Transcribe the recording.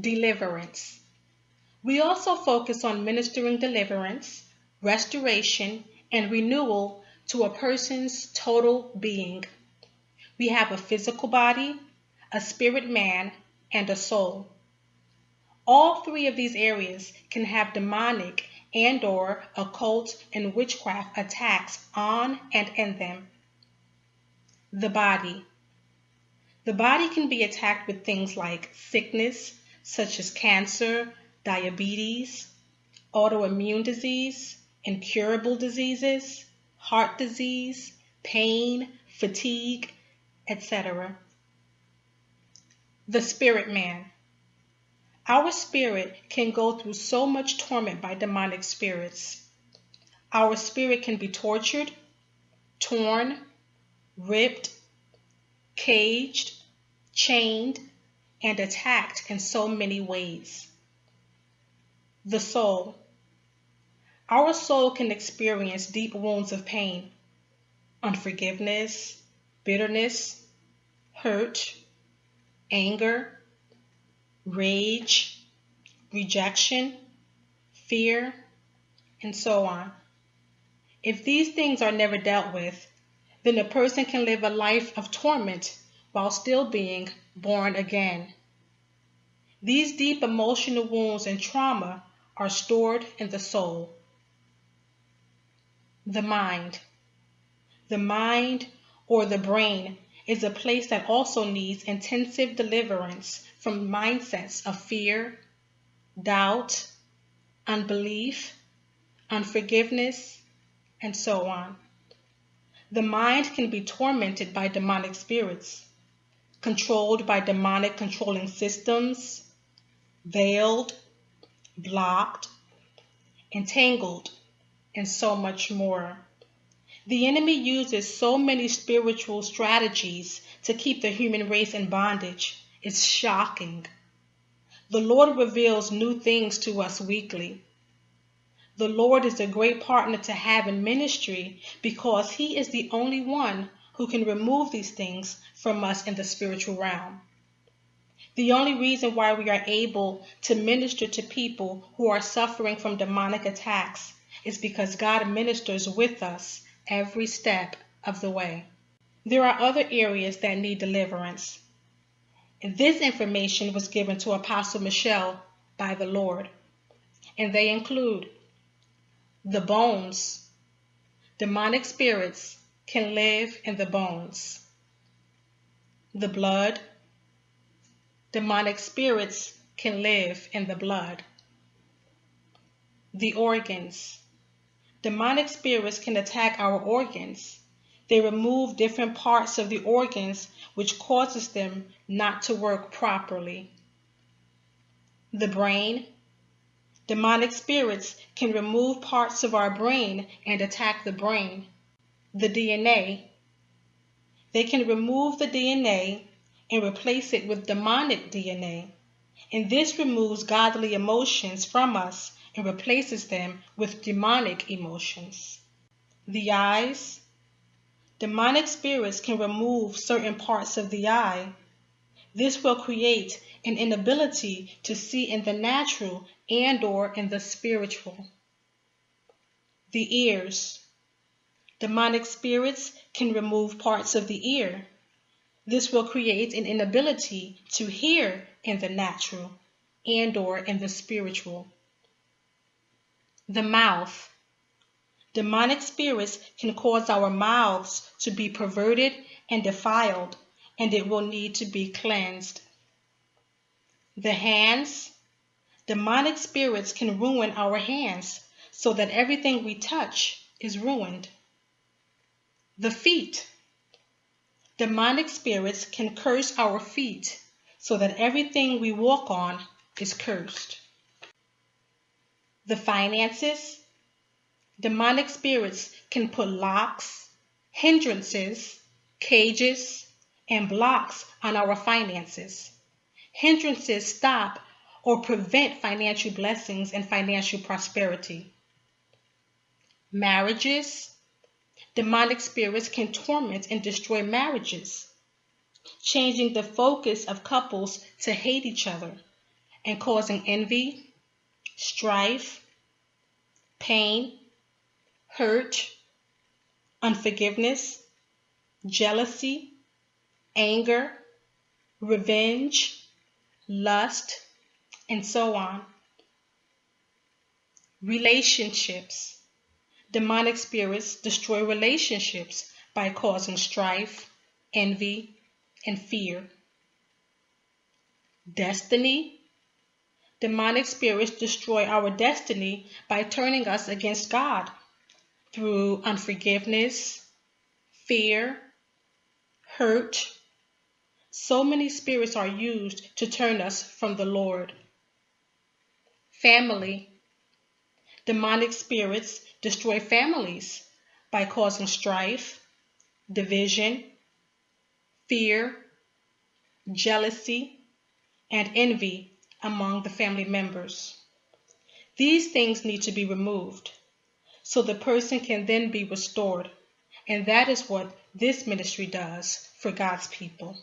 deliverance. We also focus on ministering deliverance, restoration, and renewal to a person's total being. We have a physical body, a spirit man, and a soul. All three of these areas can have demonic and or occult and witchcraft attacks on and in them. The body. The body can be attacked with things like sickness, such as cancer, diabetes, autoimmune disease, incurable diseases, heart disease, pain, fatigue, etc. The spirit man. Our spirit can go through so much torment by demonic spirits. Our spirit can be tortured, torn, ripped, caged, chained, and attacked in so many ways. The soul. Our soul can experience deep wounds of pain, unforgiveness, bitterness, hurt, anger, rage, rejection, fear, and so on. If these things are never dealt with, then a person can live a life of torment while still being born again. These deep emotional wounds and trauma are stored in the soul. The mind. The mind or the brain is a place that also needs intensive deliverance from mindsets of fear, doubt, unbelief, unforgiveness, and so on. The mind can be tormented by demonic spirits, controlled by demonic controlling systems, veiled, blocked, entangled, and so much more. The enemy uses so many spiritual strategies to keep the human race in bondage. It's shocking. The Lord reveals new things to us weekly. The Lord is a great partner to have in ministry because He is the only one who can remove these things from us in the spiritual realm. The only reason why we are able to minister to people who are suffering from demonic attacks is because God ministers with us every step of the way. There are other areas that need deliverance. This information was given to Apostle Michelle by the Lord. And they include the bones. Demonic spirits can live in the bones. The blood. Demonic spirits can live in the blood. The organs. Demonic spirits can attack our organs. They remove different parts of the organs which causes them not to work properly. The brain. Demonic spirits can remove parts of our brain and attack the brain. The DNA. They can remove the DNA and replace it with demonic DNA. And this removes godly emotions from us and replaces them with demonic emotions. The eyes. Demonic spirits can remove certain parts of the eye. This will create an inability to see in the natural and or in the spiritual. The ears. Demonic spirits can remove parts of the ear. This will create an inability to hear in the natural and or in the spiritual. The mouth. Demonic spirits can cause our mouths to be perverted and defiled, and it will need to be cleansed. The hands. Demonic spirits can ruin our hands so that everything we touch is ruined. The feet. Demonic spirits can curse our feet so that everything we walk on is cursed the finances, demonic spirits can put locks, hindrances, cages, and blocks on our finances. Hindrances stop or prevent financial blessings and financial prosperity. Marriages, demonic spirits can torment and destroy marriages, changing the focus of couples to hate each other and causing envy, strife, pain, hurt, unforgiveness, jealousy, anger, revenge, lust, and so on. Relationships. Demonic spirits destroy relationships by causing strife, envy, and fear. Destiny. Demonic spirits destroy our destiny by turning us against God through unforgiveness, fear, hurt. So many spirits are used to turn us from the Lord. Family. Demonic spirits destroy families by causing strife, division, fear, jealousy, and envy among the family members. These things need to be removed so the person can then be restored. And that is what this ministry does for God's people.